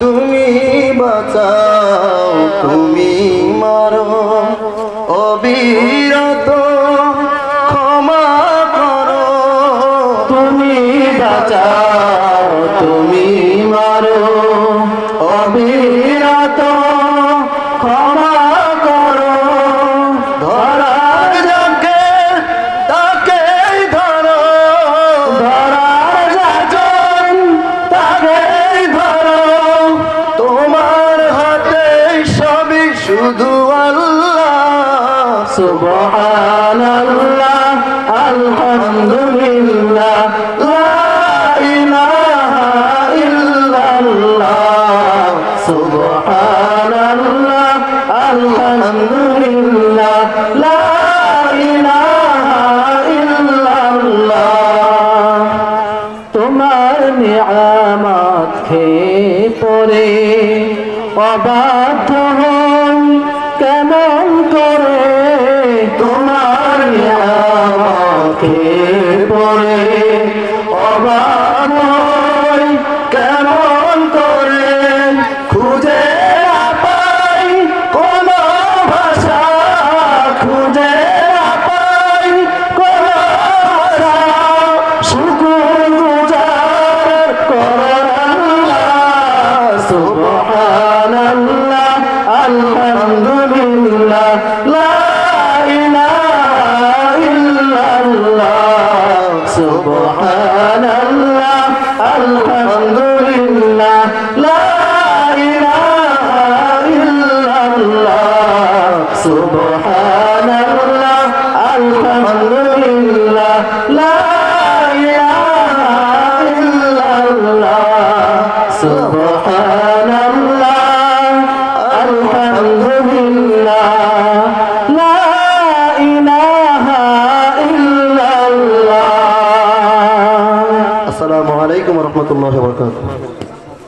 তুমি বাঁচাও তুমি মারো অবিরত শুধু আল্লাহ সুবহানাল্লাহ আলহামদুলিল্লাহ লা ইলাহা ইল্লাল্লাহ অবাধ্য নিয়ামত খেয়ে পরে কেমন করে খুঁজে পাই? কোন ভাষা খুঁজে পাই। কোন শুকুর গুজার করাল্লাহ সুবহানাল্লাহ, আলহামদুলিল্লাহ। সুবহানাল্লাহ আলহামদুলিল্লাহ লা ইলাহা ইল্লাল্লাহ সুবহানাল্লাহ লা ইলাহা ইল্লাল্লাহ। আসসালামু আলাইকুম ওয়া রাহমাতুল্লাহি